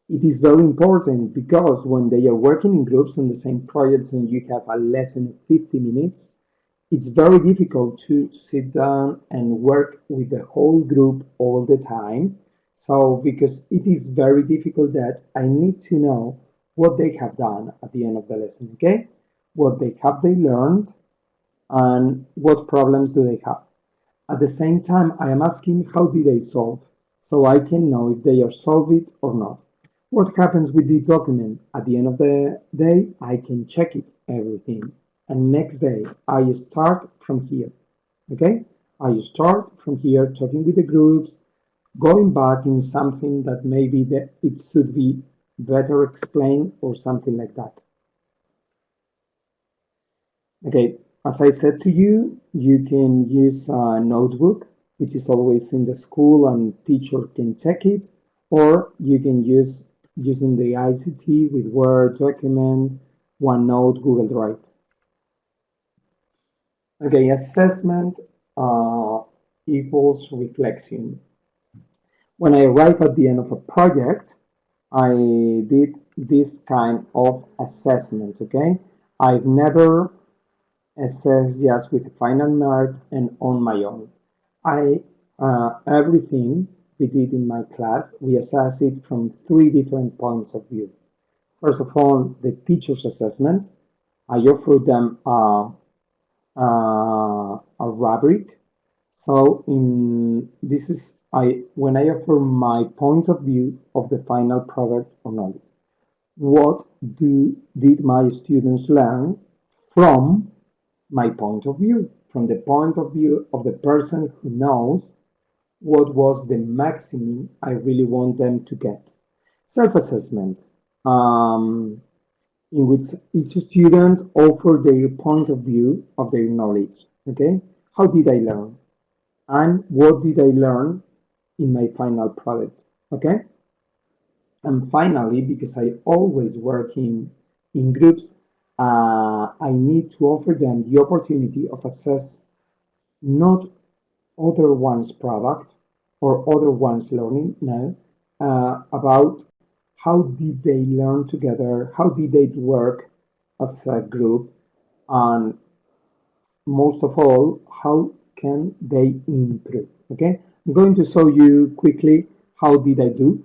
It is very important because when they are working in groups on the same projects and you have a lesson of 50 minutes, it's very difficult to sit down and work with the whole group all the time. So, because it is very difficult that I need to know what they have done at the end of the lesson, okay? What they have they learned and what problems do they have. At the same time, I am asking how did they solve so I can know if they are solved it or not. What happens with the document? At the end of the day, I can check it, everything. And next day, I start from here. Okay? I start from here talking with the groups, going back in something that maybe that it should be better explained or something like that. Okay, as I said to you, you can use a notebook, which is always in the school and teacher can check it, or you can use using the ICT with Word, document, OneNote, Google Drive. Okay, assessment uh, equals reflection. When I arrive at the end of a project, I did this kind of assessment, okay? I've never assessed just with a final mark and on my own. I, uh, everything we did in my class, we assess it from three different points of view. First of all, the teacher's assessment. I offer them a, a, a rubric. So in this is I when I offer my point of view of the final product or knowledge. What do did my students learn from my point of view, from the point of view of the person who knows what was the maximum I really want them to get. Self-assessment, um, in which each student offer their point of view of their knowledge. Okay, how did I learn, and what did I learn in my final product? Okay, and finally, because I always work in in groups, uh, I need to offer them the opportunity of assess not other one's product, or other ones learning now uh, about how did they learn together, how did they work as a group, and most of all, how can they improve? Okay, I'm going to show you quickly how did I do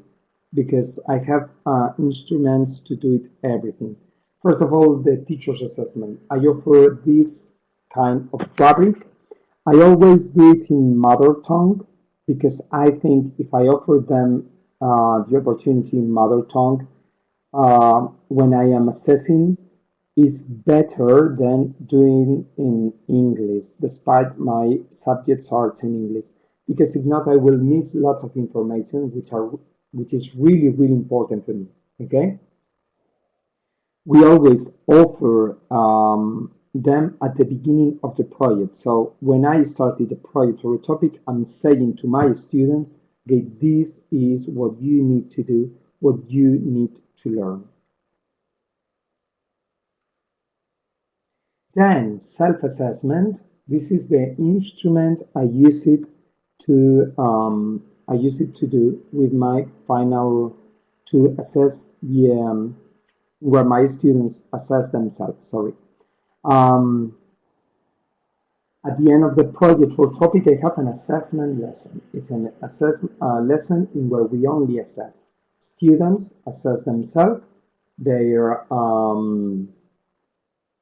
because I have uh, instruments to do it everything. First of all, the teacher's assessment. I offer this kind of rubric. I always do it in mother tongue because I think if I offer them uh, the opportunity in mother tongue uh, when I am assessing is better than doing in English, despite my subjects are in English. Because if not, I will miss lots of information, which are which is really really important for me. Okay. We always offer um, them at the beginning of the project. So when I started the project or a topic, I'm saying to my students, okay, this is what you need to do, what you need to learn. Then self-assessment. This is the instrument I use it to um, I use it to do with my final to assess the um, where my students assess themselves. Sorry. Um, at the end of the project or topic, I have an assessment lesson. It's an assessment uh, lesson in where we only assess. Students assess themselves, their um,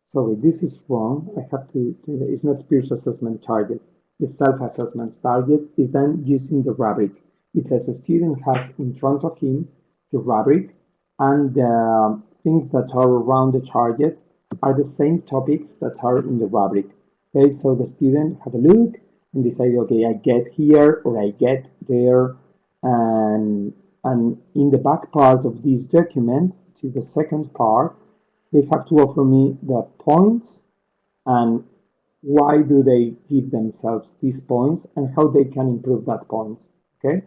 sorry, this is wrong. I have to, it's not peer assessment target. The self-assessment target is then using the rubric. It says a student has in front of him the rubric and the things that are around the target are the same topics that are in the rubric. Okay, so the student have a look and decide, okay, I get here or I get there. And, and in the back part of this document, which is the second part, they have to offer me the points and why do they give themselves these points and how they can improve that point. Okay.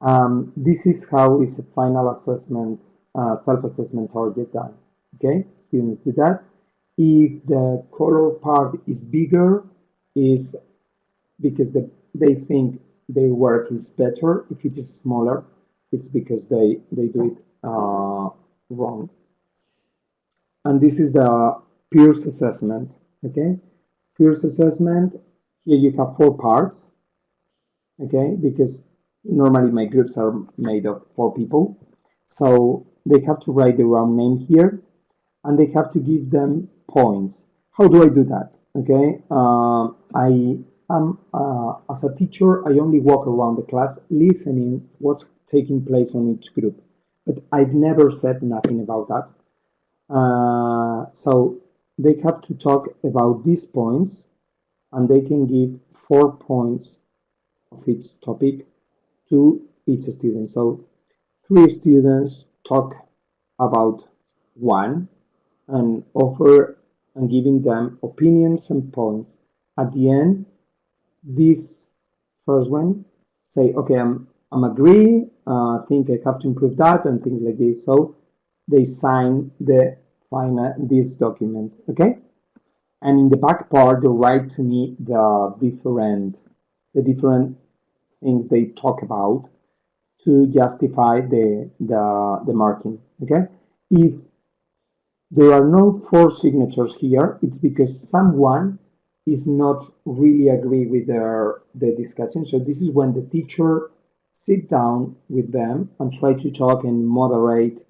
Um, this is how is a final assessment, uh, self-assessment target done. Okay, students do that. If the color part is bigger, is because the, they think their work is better. If it is smaller, it's because they, they do it uh, wrong. And this is the peers assessment, okay? Peers assessment, here you have four parts, okay? Because normally my groups are made of four people. So they have to write their own name here and they have to give them points. How do I do that? Okay, uh, I am uh, as a teacher. I only walk around the class listening what's taking place on each group, but I've never said nothing about that. Uh, so they have to talk about these points, and they can give four points of each topic to each student. So three students talk about one and offer and giving them opinions and points. At the end, this first one say, okay, I'm, I'm agree, uh, think I have to improve that and things like this. So they sign the final, this document, okay? And in the back part, they write to me the different, the different things they talk about to justify the, the, the marking, okay? If there are no four signatures here. It's because someone is not really agree with their the discussion. So this is when the teacher sit down with them and try to talk and moderate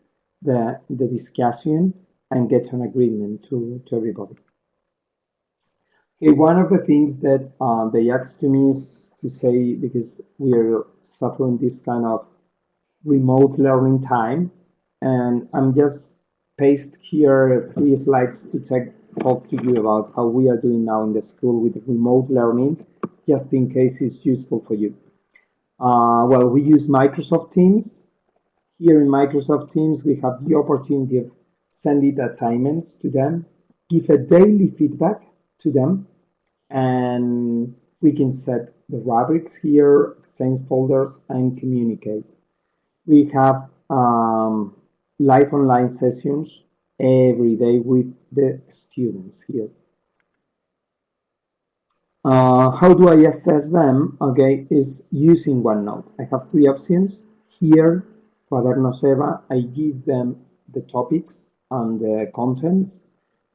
the, the discussion and get an agreement to, to everybody. Okay, one of the things that uh, they asked to me is to say, because we are suffering this kind of remote learning time, and I'm just paste here three slides to take, talk to you about how we are doing now in the school with remote learning, just in case it's useful for you. Uh, well, we use Microsoft Teams. Here in Microsoft Teams, we have the opportunity of sending assignments to them, give a daily feedback to them, and we can set the rubrics here, exchange folders, and communicate. We have um, live online sessions every day with the students here. Uh, how do I assess them? Okay, is using OneNote. I have three options. Here, Cuadernos EVA, I give them the topics and the contents.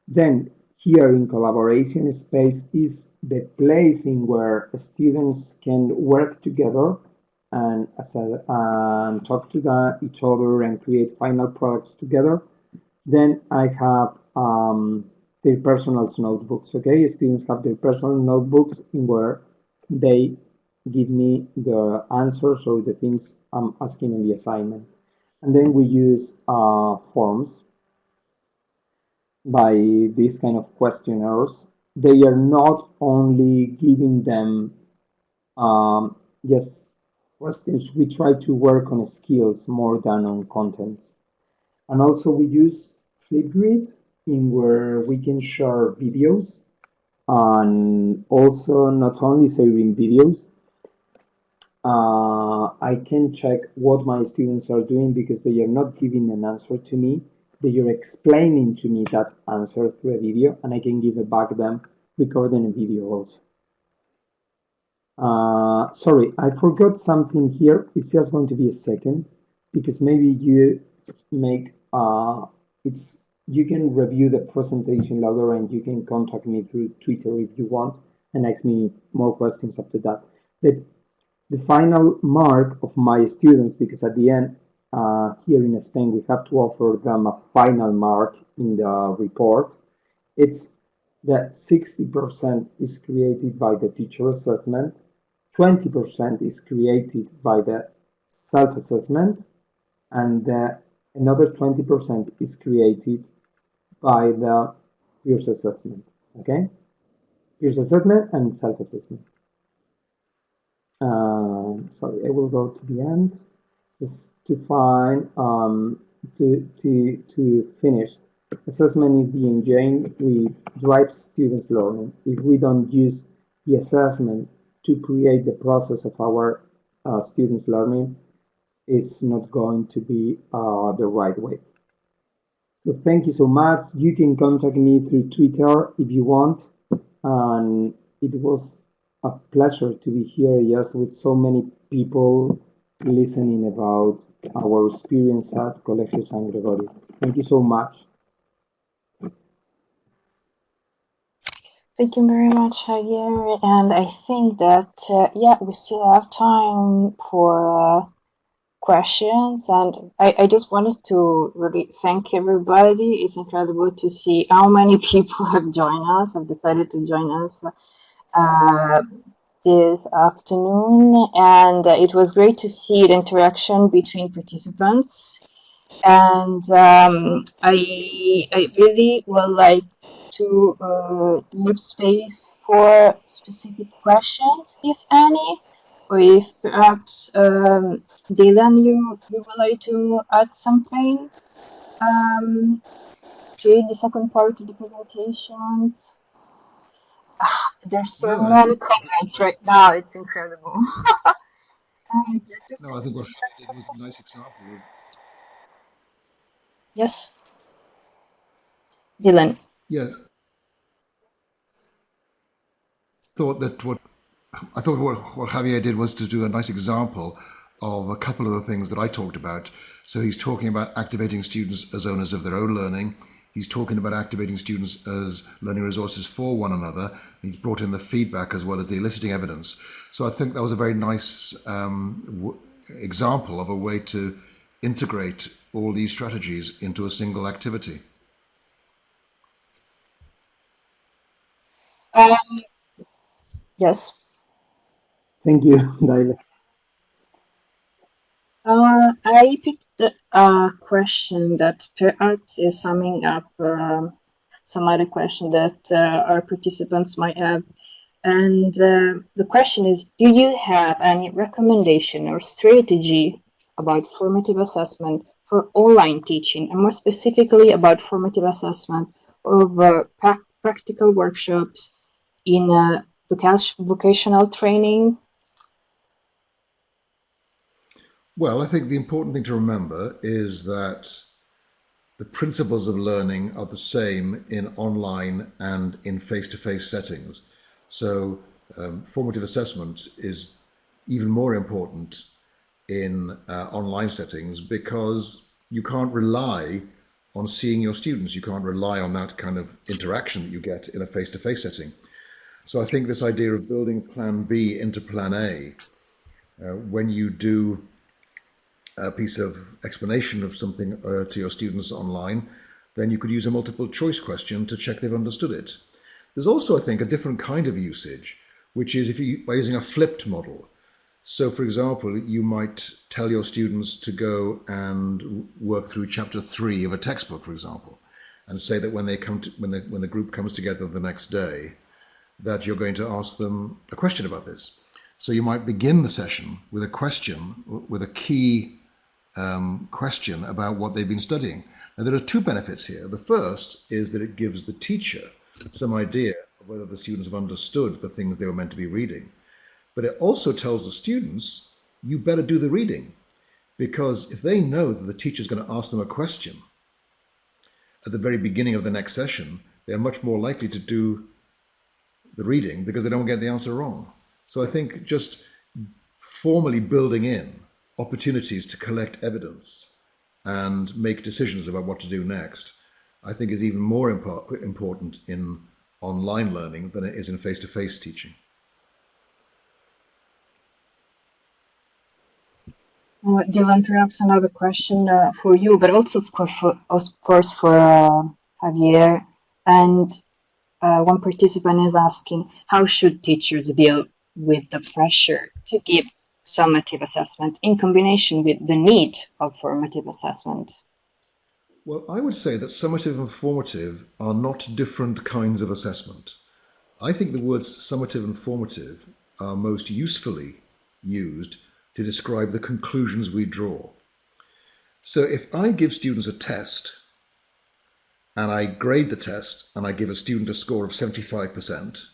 Then here in collaboration space is the place in where students can work together and, and talk to the, each other and create final products together. Then I have um, their personal notebooks. Okay, students have their personal notebooks in where they give me the answers or the things I'm asking in the assignment. And then we use uh, forms by these kind of questionnaires. They are not only giving them um, just questions, we try to work on skills more than on contents. And also we use Flipgrid in where we can share videos and also not only sharing videos, uh, I can check what my students are doing because they are not giving an answer to me. They are explaining to me that answer through a video and I can give it back them recording a video also. Uh, sorry, I forgot something here. It's just going to be a second because maybe you make uh, it's you can review the presentation later and you can contact me through Twitter if you want and ask me more questions after that. But the final mark of my students, because at the end, uh, here in Spain, we have to offer them a final mark in the report. It's that 60% is created by the teacher assessment, 20% is created by the self-assessment, and uh, another 20% is created by the peers assessment. Okay, peers assessment and self-assessment. Uh, sorry, I will go to the end just to find um, to to to finish. Assessment is the engine we drives students' learning. If we don't use the assessment to create the process of our uh, students' learning, it's not going to be uh, the right way. So thank you so much. You can contact me through Twitter if you want. And it was a pleasure to be here, yes, with so many people listening about our experience at Colegio San Gregorio. Thank you so much. Thank you very much, Javier. And I think that, uh, yeah, we still have time for uh, questions. And I, I just wanted to really thank everybody. It's incredible to see how many (laughs) people have joined us have decided to join us uh, this afternoon. And uh, it was great to see the interaction between participants. And um, I, I really would like to uh, leave space for specific questions if any or if perhaps um, Dylan, you, you would like to add something um, to the second part of the presentations? Ah, there's so no, many think, comments right now, it's incredible. (laughs) um, no, I think what it was a nice example. Yes. Dylan. Yes. Thought that what I thought what, what Javier did was to do a nice example of a couple of the things that I talked about. So he's talking about activating students as owners of their own learning. He's talking about activating students as learning resources for one another. He's brought in the feedback as well as the eliciting evidence. So I think that was a very nice um, example of a way to integrate all these strategies into a single activity. Um, yes. Thank you, (laughs) David. Uh, I picked a question that perhaps is summing up um, some other question that uh, our participants might have. And uh, the question is, do you have any recommendation or strategy about formative assessment for online teaching, and more specifically about formative assessment of uh, pra practical workshops in vocational training Well, I think the important thing to remember is that the principles of learning are the same in online and in face-to-face settings. So um, formative assessment is even more important in uh, online settings because you can't rely on seeing your students. You can't rely on that kind of interaction that you get in a face-to-face setting. So I think this idea of building plan B into plan A, uh, when you do a piece of explanation of something uh, to your students online, then you could use a multiple choice question to check they've understood it. There's also, I think, a different kind of usage, which is if you by using a flipped model. So, for example, you might tell your students to go and work through chapter three of a textbook, for example, and say that when they come to, when the when the group comes together the next day, that you're going to ask them a question about this. So you might begin the session with a question, with a key um, question about what they've been studying. Now, there are two benefits here. The first is that it gives the teacher some idea of whether the students have understood the things they were meant to be reading. But it also tells the students, you better do the reading. Because if they know that the teacher is going to ask them a question at the very beginning of the next session, they're much more likely to do the reading because they don't get the answer wrong. So I think just formally building in opportunities to collect evidence and make decisions about what to do next, I think is even more impo important in online learning than it is in face-to-face -face teaching. Uh, Dylan, perhaps another question uh, for you, but also of course for, of course for uh, Javier. And uh, one participant is asking, how should teachers deal with the pressure to give summative assessment in combination with the need of formative assessment? Well, I would say that summative and formative are not different kinds of assessment. I think the words summative and formative are most usefully used to describe the conclusions we draw. So if I give students a test and I grade the test and I give a student a score of 75%,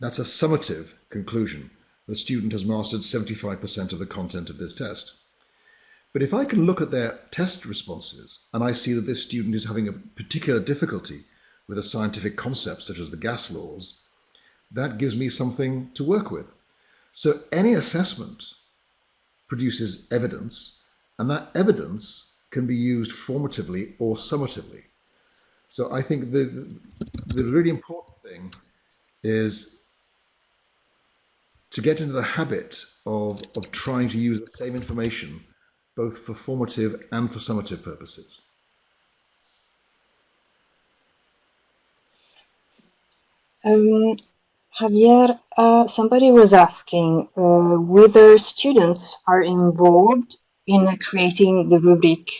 that's a summative conclusion. The student has mastered 75% of the content of this test. But if I can look at their test responses and I see that this student is having a particular difficulty with a scientific concept such as the gas laws, that gives me something to work with. So any assessment produces evidence, and that evidence can be used formatively or summatively. So I think the, the really important thing is to get into the habit of, of trying to use the same information both for formative and for summative purposes. Um, Javier, uh, somebody was asking uh, whether students are involved in creating the rubric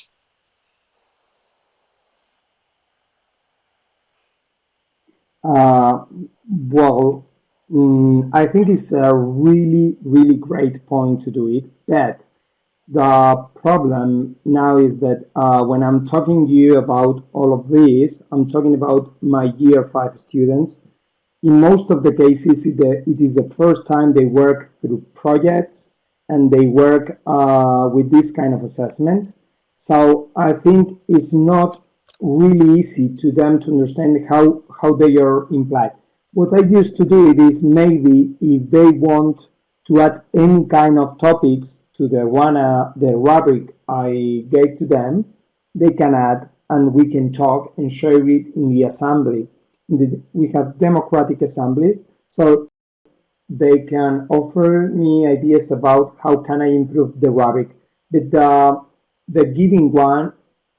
Uh, well, mm, I think it's a really, really great point to do it. But the problem now is that uh, when I'm talking to you about all of this, I'm talking about my year five students. In most of the cases, it is the first time they work through projects and they work uh, with this kind of assessment. So I think it's not really easy to them to understand how, how they are implied. What I used to do it is maybe if they want to add any kind of topics to the one uh, the rubric I gave to them, they can add and we can talk and share it in the assembly. We have democratic assemblies, so they can offer me ideas about how can I improve the rubric. But the, the giving one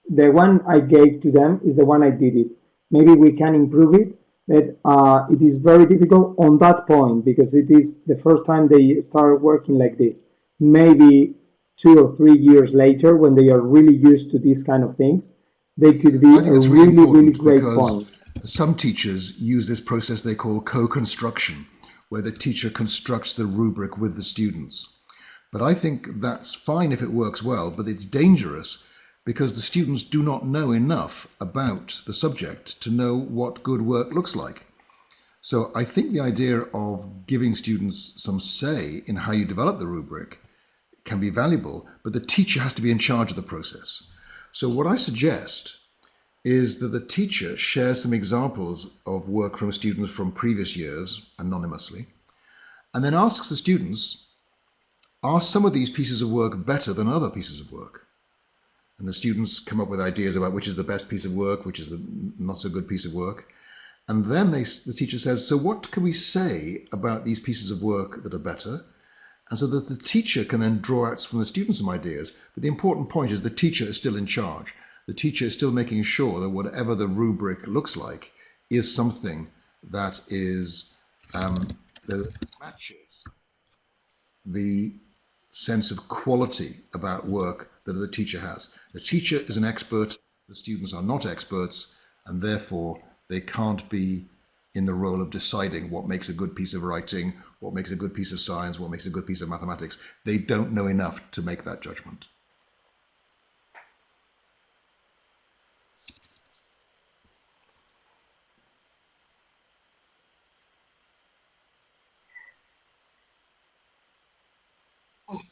the one I gave to them is the one I did it. Maybe we can improve it, but uh, it is very difficult on that point because it is the first time they start working like this. Maybe two or three years later, when they are really used to these kind of things, they could be a really, really, really great point. Some teachers use this process they call co-construction, where the teacher constructs the rubric with the students. But I think that's fine if it works well, but it's dangerous because the students do not know enough about the subject to know what good work looks like. So I think the idea of giving students some say in how you develop the rubric can be valuable, but the teacher has to be in charge of the process. So what I suggest is that the teacher shares some examples of work from students from previous years anonymously, and then asks the students, are some of these pieces of work better than other pieces of work? And the students come up with ideas about which is the best piece of work, which is the not so good piece of work. And then they, the teacher says, so what can we say about these pieces of work that are better? And so that the teacher can then draw out from the students some ideas. But the important point is the teacher is still in charge. The teacher is still making sure that whatever the rubric looks like is something that is um, that matches the sense of quality about work that the teacher has. The teacher is an expert, the students are not experts, and therefore they can't be in the role of deciding what makes a good piece of writing, what makes a good piece of science, what makes a good piece of mathematics. They don't know enough to make that judgment.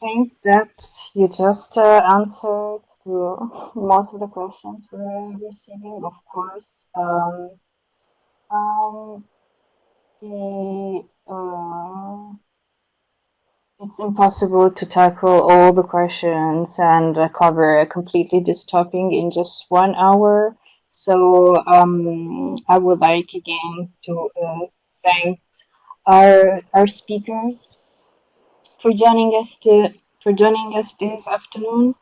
Think that you just uh, answered to most of the questions we're receiving, of course. Um, um, the uh, it's impossible to tackle all the questions and uh, cover completely this topic in just one hour. So um, I would like again to uh, thank our our speakers for joining us to for joining us this afternoon.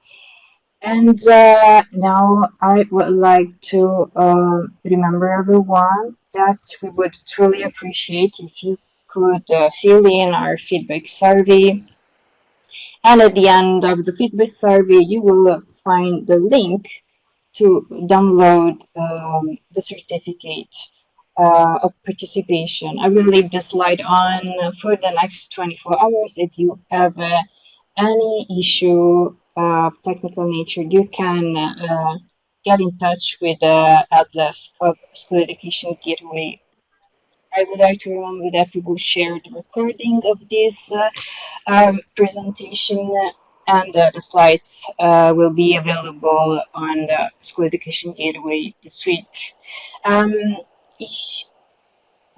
And uh, now I would like to uh, remember everyone that we would truly appreciate if you could uh, fill in our feedback survey. And at the end of the feedback survey, you will find the link to download um, the certificate uh, of participation. I will leave the slide on for the next 24 hours. If you have uh, any issue of technical nature, you can uh, get in touch with the Atlas of School Education Gateway. I would like to remember that we will share the recording of this uh, um, presentation and uh, the slides uh, will be available on the School Education Gateway this week. Um, ich,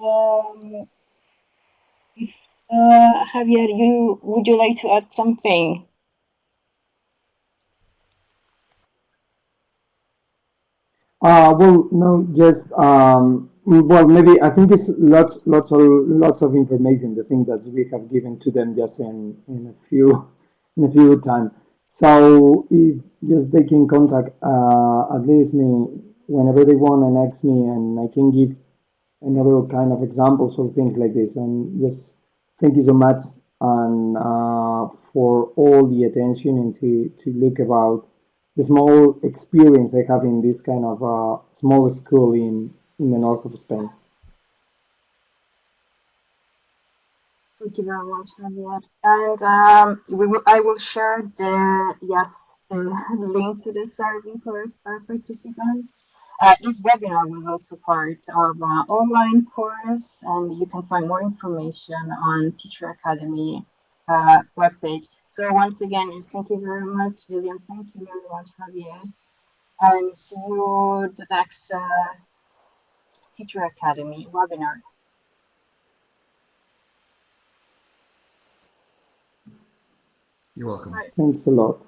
um, if, uh, Javier, you would you like to add something? Uh, well, no, just um, well, maybe I think it's lots, lots of lots of information. The thing that we have given to them just in in a few (laughs) in a few time. So if just they can contact uh, at least me whenever they want and ask me, and I can give another kind of examples or things like this. And just thank you so much and uh, for all the attention and to to look about the small experience I have in this kind of uh, small school in in the north of Spain. Thank you very much, Javier. And um, we will, I will share the yes the (laughs) link to the survey for our participants. Uh, this webinar was also part of an online course, and you can find more information on Teacher Academy uh, webpage. So once again, thank you very much, Dylan. Thank you very much, Javier. And see you the next uh, Teacher Academy webinar. You're welcome. Right. Thanks a lot.